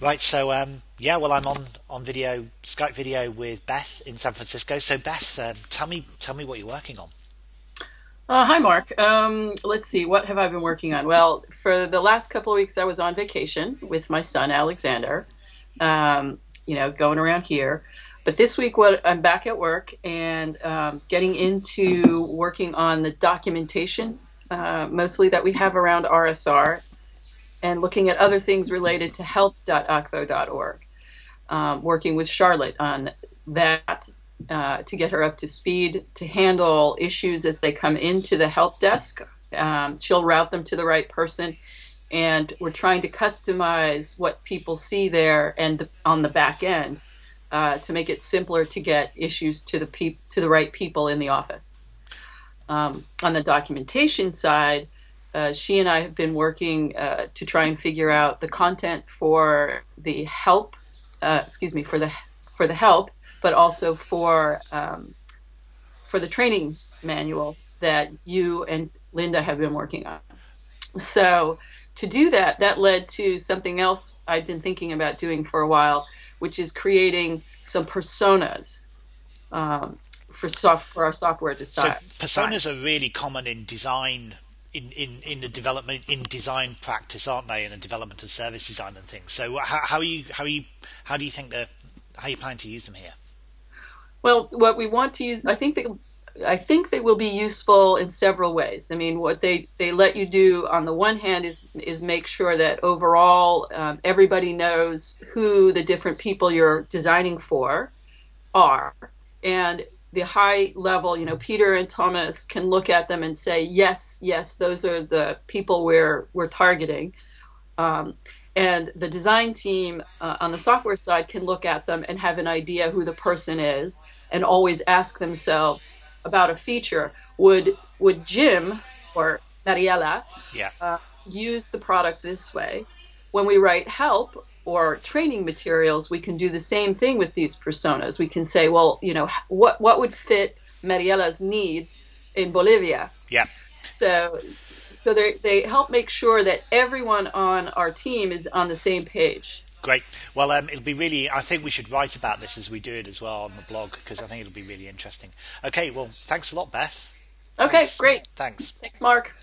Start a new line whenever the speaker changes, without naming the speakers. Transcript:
Right, so um, yeah, well, I'm on on video Skype video with Beth in San Francisco. So Beth, um, tell me tell me what you're working on.
Uh, hi, Mark. Um, let's see, what have I been working on? Well, for the last couple of weeks, I was on vacation with my son Alexander. Um, you know, going around here. But this week, what I'm back at work and um, getting into working on the documentation, uh, mostly that we have around RSR, and looking at other things related to help.akvo.org. Um, working with Charlotte on that uh, to get her up to speed to handle issues as they come into the help desk. Um, she'll route them to the right person, and we're trying to customize what people see there and on the back end uh, to make it simpler to get issues to the to the right people in the office. Um, on the documentation side, uh, she and I have been working uh, to try and figure out the content for the help, uh, excuse me, for the for the help, but also for um, for the training manual that you and Linda have been working on. So to do that, that led to something else I've been thinking about doing for a while, which is creating some personas um, for soft for our software design.
So personas are really common in design in, in, in the development in design practice, aren't they? In the development of service design and things. So how, how are you how are you how do you think that how you plan to use them here?
Well, what we want to use, I think that I think they will be useful in several ways. I mean, what they, they let you do on the one hand is is make sure that overall um, everybody knows who the different people you're designing for are, and the high level, you know, Peter and Thomas can look at them and say, yes, yes, those are the people we're we're targeting. Um, and the design team uh, on the software side can look at them and have an idea who the person is, and always ask themselves about a feature. Would would Jim or Mariela
yeah.
uh, use the product this way? When we write help or training materials, we can do the same thing with these personas. We can say, well, you know, what what would fit Mariela's needs in Bolivia?
Yeah.
So so they they help make sure that everyone on our team is on the same page.
Great. Well, um, it'll be really. I think we should write about this as we do it as well on the blog because I think it'll be really interesting. Okay. Well, thanks a lot, Beth.
Okay.
Thanks.
Great.
Thanks.
Thanks, Mark.